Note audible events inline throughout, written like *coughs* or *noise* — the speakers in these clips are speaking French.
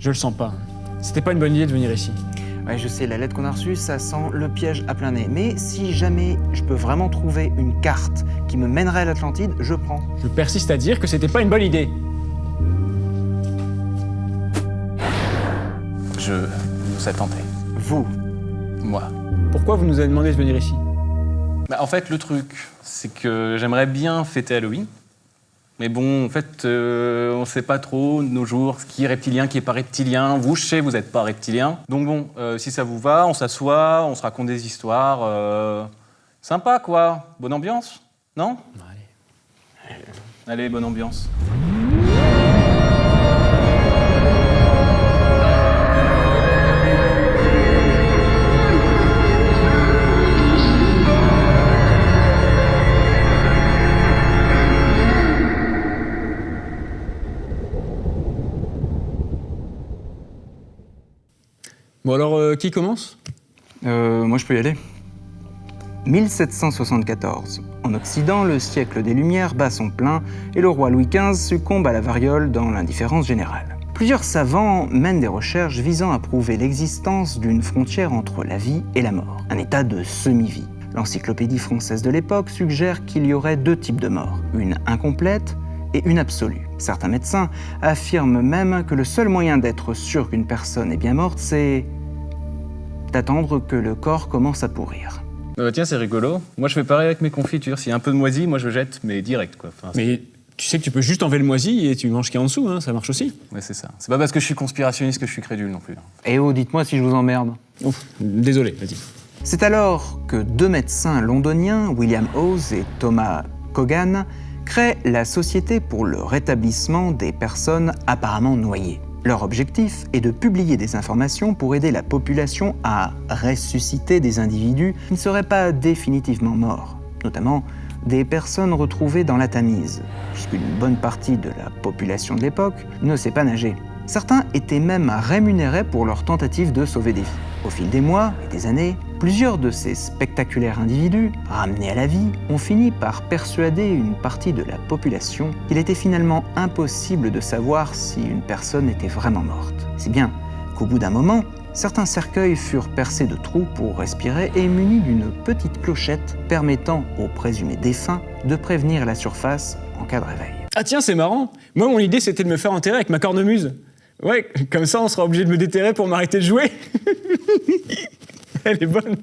Je le sens pas. C'était pas une bonne idée de venir ici. Ouais, je sais, la lettre qu'on a reçue, ça sent le piège à plein nez. Mais si jamais je peux vraiment trouver une carte qui me mènerait à l'Atlantide, je prends. Je persiste à dire que c'était pas une bonne idée. Je vous ai tenté. Vous, Moi. Pourquoi vous nous avez demandé de venir ici? Bah, en fait, le truc, c'est que j'aimerais bien fêter Halloween. Mais bon, en fait, euh, on sait pas trop de nos jours ce qui est reptilien, qui est pas reptilien. Vous, je sais, vous êtes pas reptilien. Donc bon, euh, si ça vous va, on s'assoit, on se raconte des histoires. euh, Sympa, quoi. Bonne ambiance, non? Allez. Allez, bonne ambiance. Qui commence euh, moi je peux y aller. 1774. En Occident, le siècle des Lumières bat son plein et le roi Louis XV succombe à la variole dans l'indifférence générale. Plusieurs savants mènent des recherches visant à prouver l'existence d'une frontière entre la vie et la mort, un état de semi-vie. L'encyclopédie française de l'époque suggère qu'il y aurait deux types de morts, une incomplète et une absolue. Certains médecins affirment même que le seul moyen d'être sûr qu'une personne est bien morte, c'est d'attendre que le corps commence à pourrir. Tiens, c'est rigolo. Moi, je fais pareil avec mes confitures. S'il y a un peu de moisi, moi, je jette, mais direct, quoi. Enfin, Mais tu sais que tu peux juste enlever le moisi et tu manges ce qu'il y a en dessous, hein, ça marche aussi. Ouais, c'est ça. C'est pas parce que je suis conspirationniste que je suis crédule non plus. Eh oh, dites-moi si je vous emmerde. Ouf, désolé, vas-y. C'est alors que deux médecins londoniens, William Hawes et Thomas Cogan, créent la Société pour le rétablissement des personnes apparemment noyées. Leur objectif est de publier des informations pour aider la population à ressusciter des individus qui ne seraient pas définitivement morts, notamment des personnes retrouvées dans la Tamise, puisqu'une bonne partie de la population de l'époque ne sait pas nager. Certains étaient même rémunérés pour leur tentative de sauver des vies. Au fil des mois et des années, plusieurs de ces spectaculaires individus, ramenés à la vie, ont fini par persuader une partie de la population qu'il était finalement impossible de savoir si une personne était vraiment morte. Si bien qu'au bout d'un moment, certains cercueils furent percés de trous pour respirer et munis d'une petite clochette permettant aux présumés défunts de prévenir la surface en cas de réveil. Ah tiens, c'est marrant. Moi, mon idée, c'était de me faire enterrer avec ma cornemuse. Ouais, comme ça, on sera obligé de me déterrer pour m'arrêter de jouer. *laughs* Elle est bonne.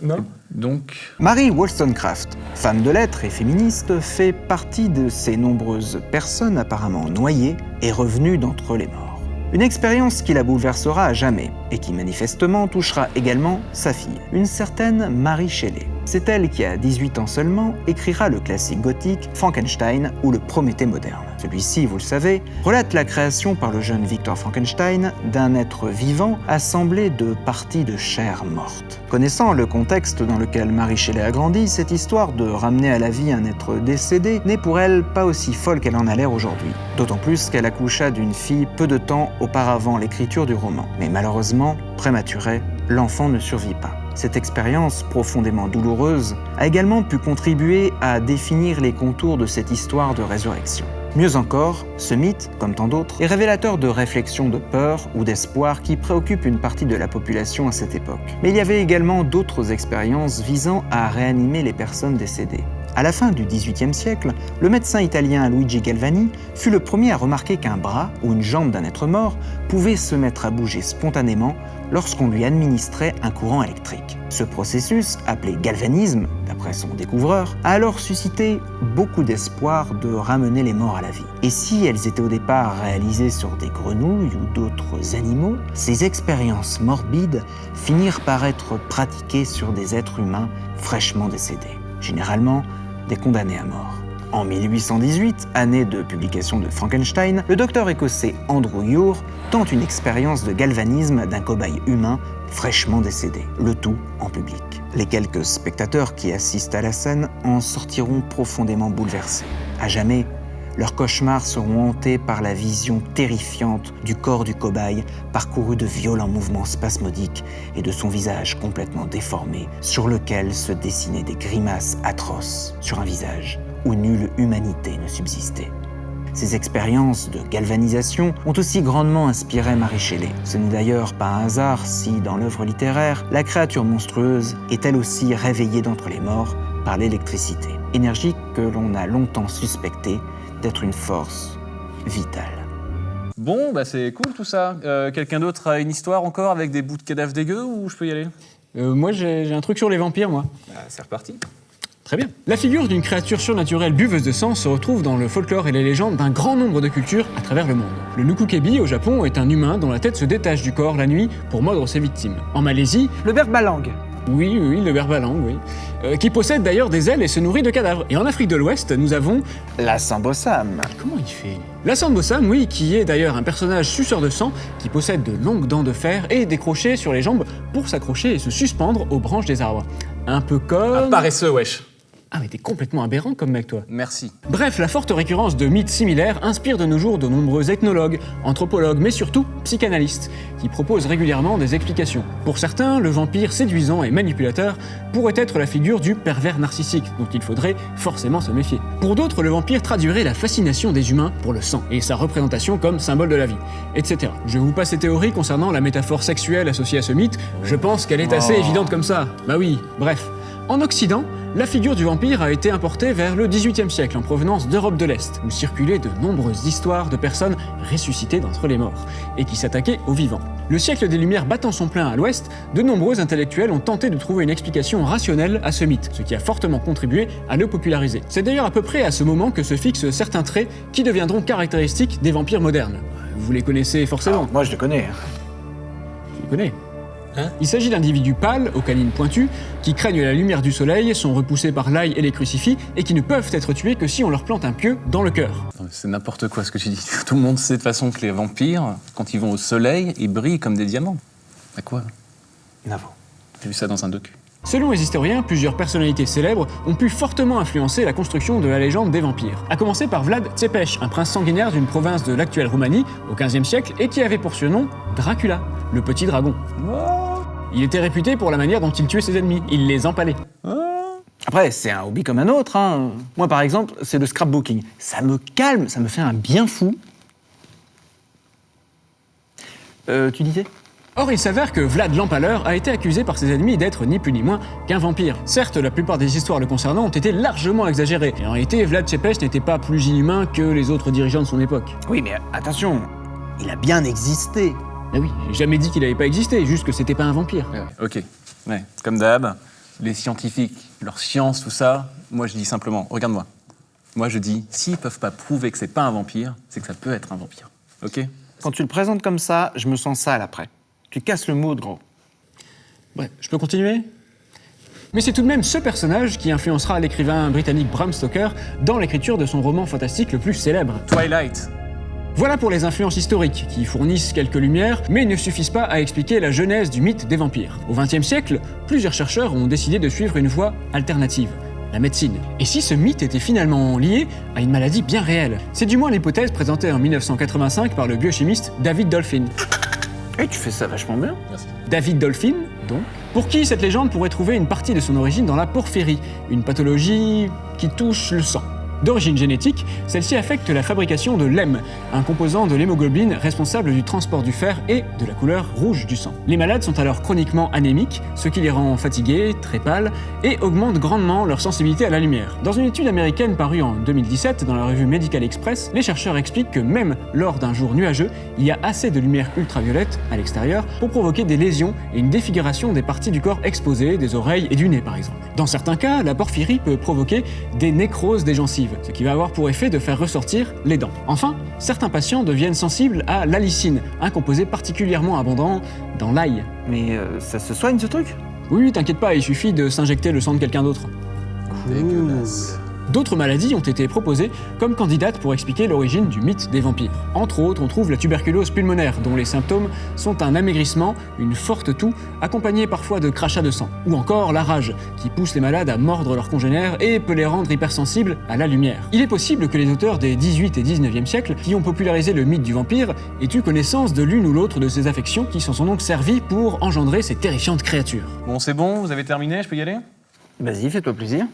Non Donc, Mary Wollstonecraft, femme de lettres et féministe, fait partie de ces nombreuses personnes apparemment noyées et revenues d'entre les morts. Une expérience qui la bouleversera à jamais et qui manifestement touchera également sa fille, une certaine Mary Shelley. C'est elle qui, à 18 ans seulement, écrira le classique gothique Frankenstein ou le Prométhée moderne. Celui-ci, vous le savez, relate la création par le jeune Victor Frankenstein d'un être vivant assemblé de parties de chair morte. Connaissant le contexte dans lequel Mary Shelley a grandi, cette histoire de ramener à la vie un être décédé n'est pour elle pas aussi folle qu'elle en a l'air aujourd'hui. D'autant plus qu'elle accoucha d'une fille peu de temps auparavant l'écriture du roman. Mais malheureusement, prématurée, l'enfant ne survit pas. Cette expérience profondément douloureuse a également pu contribuer à définir les contours de cette histoire de résurrection. Mieux encore, ce mythe, comme tant d'autres, est révélateur de réflexions de peur ou d'espoir qui préoccupent une partie de la population à cette époque. Mais il y avait également d'autres expériences visant à réanimer les personnes décédées. À la fin du XVIIIe siècle, le médecin italien Luigi Galvani fut le premier à remarquer qu'un bras ou une jambe d'un être mort pouvait se mettre à bouger spontanément lorsqu'on lui administrait un courant électrique. Ce processus, appelé galvanisme, d'après son découvreur, a alors suscité beaucoup d'espoir de ramener les morts à la vie. Et si elles étaient au départ réalisées sur des grenouilles ou d'autres animaux, ces expériences morbides finirent par être pratiquées sur des êtres humains fraîchement décédés, généralement des condamnés à mort. En 1818, année de publication de Frankenstein, le docteur écossais Andrew Ure tente une expérience de galvanisme d'un cobaye humain fraîchement décédé, le tout en public. Les quelques spectateurs qui assistent à la scène en sortiront profondément bouleversés. À jamais, leurs cauchemars seront hantés par la vision terrifiante du corps du cobaye parcouru de violents mouvements spasmodiques et de son visage complètement déformé sur lequel se dessinaient des grimaces atroces sur un visage où nulle humanité ne subsistait. Ces expériences de galvanisation ont aussi grandement inspiré Marie Shelley. Ce n'est d'ailleurs pas un hasard si, dans l'œuvre littéraire, la créature monstrueuse est elle aussi réveillée d'entre les morts par l'électricité, énergie que l'on a longtemps suspectée d'être une force vitale. Bon, bah c'est cool tout ça. Euh, Quelqu'un d'autre a une histoire encore avec des bouts de cadavres dégueux ou je peux y aller? Euh, moi, j'ai un truc sur les vampires, moi. Bah, C'est reparti. Très bien. La figure d'une créature surnaturelle buveuse de sang se retrouve dans le folklore et les légendes d'un grand nombre de cultures à travers le monde. Le Nukukebi au Japon est un humain dont la tête se détache du corps la nuit pour mordre ses victimes. En Malaisie, Le berbalang. Oui, oui, le berbalang, oui, euh, qui possède d'ailleurs des ailes et se nourrit de cadavres. Et en Afrique de l'Ouest, nous avons La Sambossam. Comment il fait La Sambosam, oui, qui est d'ailleurs un personnage suceur de sang qui possède de longues dents de fer et des crochets sur les jambes pour s'accrocher et se suspendre aux branches des arbres. Un peu comme... Un paresseux, wesh. Ah mais t'es complètement aberrant comme mec toi. Merci. Bref, la forte récurrence de mythes similaires inspire de nos jours de nombreux ethnologues, anthropologues, mais surtout psychanalystes, qui proposent régulièrement des explications. Pour certains, le vampire séduisant et manipulateur pourrait être la figure du pervers narcissique, dont il faudrait forcément se méfier. Pour d'autres, le vampire traduirait la fascination des humains pour le sang, et sa représentation comme symbole de la vie, etc. Je vous passe ces théories concernant la métaphore sexuelle associée à ce mythe, je pense qu'elle est assez évidente comme ça. Bah oui, bref. En Occident, la figure du vampire a été importée vers le XVIIIe siècle en provenance d'Europe de l'Est, où circulaient de nombreuses histoires de personnes ressuscitées d'entre les morts, et qui s'attaquaient aux vivants. Le siècle des Lumières battant son plein à l'Ouest, de nombreux intellectuels ont tenté de trouver une explication rationnelle à ce mythe, ce qui a fortement contribué à le populariser. C'est d'ailleurs à peu près à ce moment que se fixent certains traits qui deviendront caractéristiques des vampires modernes. Vous les connaissez forcément. Moi, je le connais. Tu les connais? Il s'agit d'individus pâles, aux canines pointues, qui craignent la lumière du soleil, sont repoussés par l'ail et les crucifix, et qui ne peuvent être tués que si on leur plante un pieu dans le cœur. C'est n'importe quoi ce que tu dis. *laughs* Tout le monde sait de toute façon que les vampires, quand ils vont au soleil, ils brillent comme des diamants. À quoi Navo. J'ai vu ça dans un docu. Selon les historiens, plusieurs personnalités célèbres ont pu fortement influencer la construction de la légende des vampires. À commencer par Vlad Tepes, un prince sanguinaire d'une province de l'actuelle Roumanie, au XVe siècle, et qui avait pour surnom Dracula, le petit dragon. Il était réputé pour la manière dont il tuait ses ennemis, il les empalait. Après, c'est un hobby comme un autre. hein. Moi, par exemple, c'est le scrapbooking. Ça me calme, ça me fait un bien fou. Euh, tu disais? Or, il s'avère que Vlad l'Empaleur a été accusé par ses ennemis d'être ni plus ni moins qu'un vampire. Certes, la plupart des histoires le concernant ont été largement exagérées, et en réalité, Vlad Tepes n'était pas plus inhumain que les autres dirigeants de son époque. Oui, mais attention, il a bien existé. Ah oui, j'ai jamais dit qu'il n'avait pas existé, juste que c'était pas un vampire. Ouais, ouais, ok. Ouais, comme d'hab, les scientifiques, leur science, tout ça, moi je dis simplement, regarde-moi. Moi je dis, s'ils peuvent pas prouver que c'est pas un vampire, c'est que ça peut être un vampire. Ok? Quand tu le présentes comme ça, je me sens sale après. Tu casses le mood, gros. Bref, je peux continuer? Mais c'est tout de même ce personnage qui influencera l'écrivain britannique Bram Stoker dans l'écriture de son roman fantastique le plus célèbre. Twilight. Voilà pour les influences historiques, qui fournissent quelques lumières, mais ne suffisent pas à expliquer la genèse du mythe des vampires. Au XXe siècle, plusieurs chercheurs ont décidé de suivre une voie alternative, la médecine. Et si ce mythe était finalement lié à une maladie bien réelle? C'est du moins l'hypothèse présentée en 1985 par le biochimiste David Dolphin. *coughs* Et tu fais ça vachement bien. Merci. David Dolphin, donc, pour qui cette légende pourrait trouver une partie de son origine dans la porphyrie, une pathologie qui touche le sang. D'origine génétique, celle-ci affecte la fabrication de l'hème, un composant de l'hémoglobine responsable du transport du fer et de la couleur rouge du sang. Les malades sont alors chroniquement anémiques, ce qui les rend fatigués, très pâles, et augmente grandement leur sensibilité à la lumière. Dans une étude américaine parue en 2017 dans la revue Medical Express, les chercheurs expliquent que même lors d'un jour nuageux, il y a assez de lumière ultraviolette à l'extérieur pour provoquer des lésions et une défiguration des parties du corps exposées, des oreilles et du nez par exemple. Dans certains cas, la porphyrie peut provoquer des nécroses des gencives, ce qui va avoir pour effet de faire ressortir les dents. Enfin, certains patients deviennent sensibles à l'allicine, un composé particulièrement abondant dans l'ail. Mais euh, ça se soigne ce truc? Oui, oui, t'inquiète pas, il suffit de s'injecter le sang de quelqu'un d'autre. Dégueulasse. D'autres maladies ont été proposées comme candidates pour expliquer l'origine du mythe des vampires. Entre autres, on trouve la tuberculose pulmonaire, dont les symptômes sont un amaigrissement, une forte toux, accompagnée parfois de crachats de sang. Ou encore la rage, qui pousse les malades à mordre leurs congénères et peut les rendre hypersensibles à la lumière. Il est possible que les auteurs des 18 et 19e siècles, qui ont popularisé le mythe du vampire, aient eu connaissance de l'une ou l'autre de ces affections qui s'en sont donc servies pour engendrer ces terrifiantes créatures. Bon, c'est bon, vous avez terminé, je peux y aller? Vas-y, fais-toi plaisir.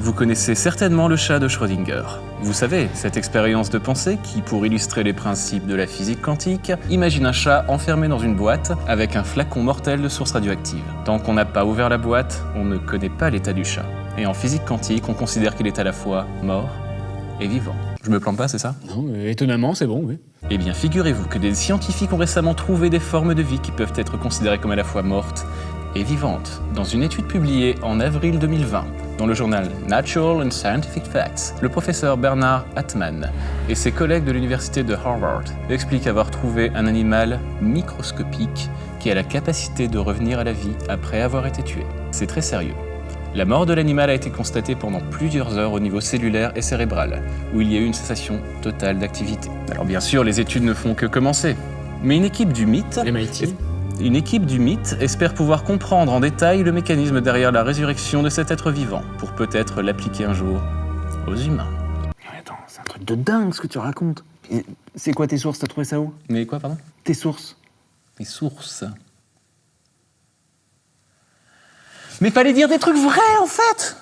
Vous connaissez certainement le chat de Schrödinger. Vous savez, cette expérience de pensée qui, pour illustrer les principes de la physique quantique, imagine un chat enfermé dans une boîte avec un flacon mortel de source radioactive. Tant qu'on n'a pas ouvert la boîte, on ne connaît pas l'état du chat. Et en physique quantique, on considère qu'il est à la fois mort et vivant. Je me plante pas, c'est ça? Non, mais étonnamment, c'est bon, oui. Eh bien, figurez-vous que des scientifiques ont récemment trouvé des formes de vie qui peuvent être considérées comme à la fois mortes et vivantes, dans une étude publiée en avril 2020 dans le journal Natural and Scientific Facts. Le professeur Bernard Hartmann et ses collègues de l'université de Harvard expliquent avoir trouvé un animal microscopique qui a la capacité de revenir à la vie après avoir été tué. C'est très sérieux. La mort de l'animal a été constatée pendant plusieurs heures au niveau cellulaire et cérébral, où il y a eu une cessation totale d'activité. Alors bien sûr, les études ne font que commencer. Mais une équipe du mythe MIT. Une équipe du mythe espère pouvoir comprendre en détail le mécanisme derrière la résurrection de cet être vivant, pour peut-être l'appliquer un jour aux humains. Mais attends, c'est un truc de dingue ce que tu racontes. C'est quoi tes sources? T'as trouvé ça où? Mais quoi, pardon? Tes sources Les sources. Mais fallait dire des trucs vrais en fait